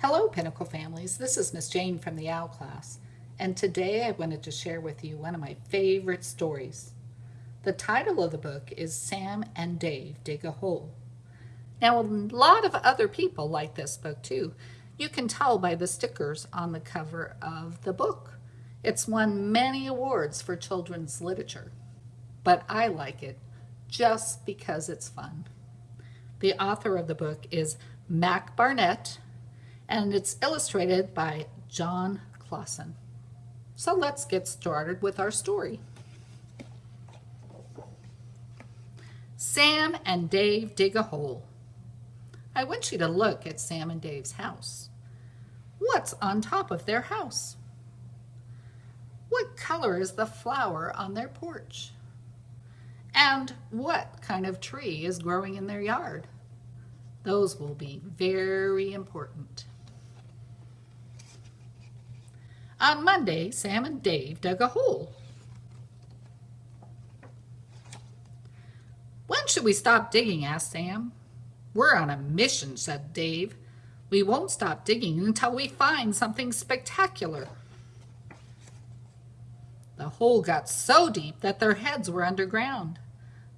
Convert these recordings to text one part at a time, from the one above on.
Hello, Pinnacle families. This is Miss Jane from the OWL class, and today I wanted to share with you one of my favorite stories. The title of the book is Sam and Dave Dig a Hole. Now, a lot of other people like this book too. You can tell by the stickers on the cover of the book. It's won many awards for children's literature, but I like it just because it's fun. The author of the book is Mac Barnett, and it's illustrated by Jon Klassen. So let's get started with our story. Sam and Dave dig a hole. I want you to look at Sam and Dave's house. What's on top of their house? What color is the flower on their porch? And what kind of tree is growing in their yard? Those will be very important. On Monday, Sam and Dave dug a hole. When should we stop digging? asked Sam. We're on a mission, said Dave. We won't stop digging until we find something spectacular. The hole got so deep that their heads were underground,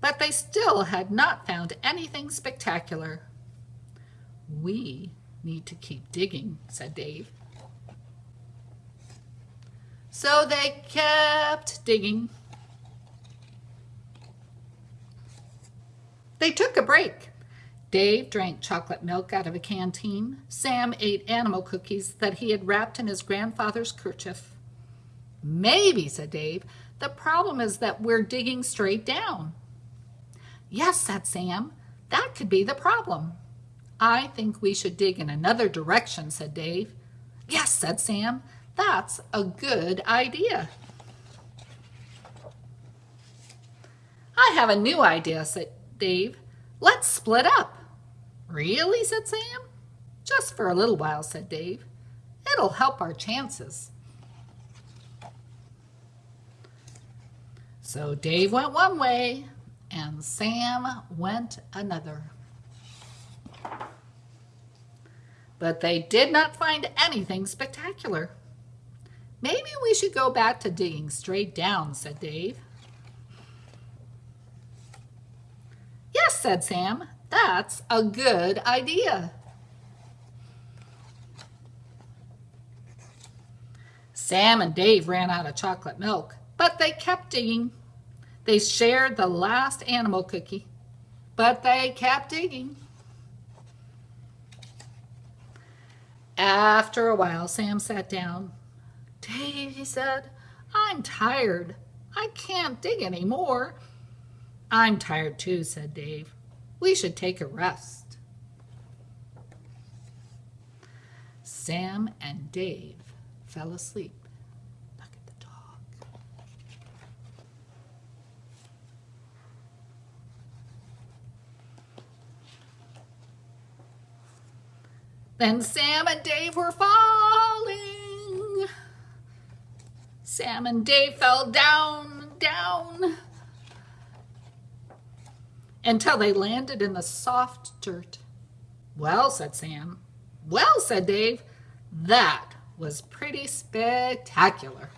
but they still had not found anything spectacular. We need to keep digging, said Dave. So they kept digging. They took a break. Dave drank chocolate milk out of a canteen. Sam ate animal cookies that he had wrapped in his grandfather's kerchief. Maybe, said Dave, the problem is that we're digging straight down. Yes, said Sam, that could be the problem. I think we should dig in another direction, said Dave. Yes, said Sam, that's a good idea. I have a new idea, said Dave. Let's split up. Really, said Sam. Just for a little while, said Dave. It'll help our chances. So Dave went one way and Sam went another. But they did not find anything spectacular. Maybe we should go back to digging straight down, said Dave. Yes, said Sam, that's a good idea. Sam and Dave ran out of chocolate milk, but they kept digging. They shared the last animal cookie, but they kept digging. After a while, Sam sat down Dave, he said, I'm tired. I can't dig any more. I'm tired too, said Dave. We should take a rest. Sam and Dave fell asleep. Look at the dog. Then Sam and Dave were falling. Sam and Dave fell down, down, until they landed in the soft dirt. Well, said Sam. Well, said Dave, that was pretty spectacular.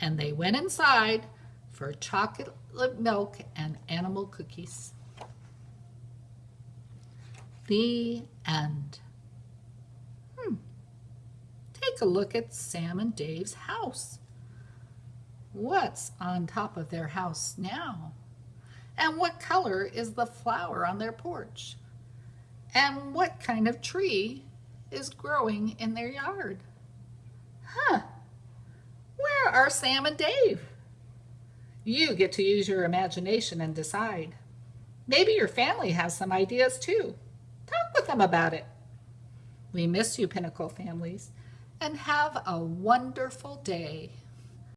And they went inside for chocolate milk and animal cookies. The end take a look at Sam and Dave's house. What's on top of their house now? And what color is the flower on their porch? And what kind of tree is growing in their yard? Huh, where are Sam and Dave? You get to use your imagination and decide. Maybe your family has some ideas too. Talk with them about it. We miss you, Pinnacle families and have a wonderful day.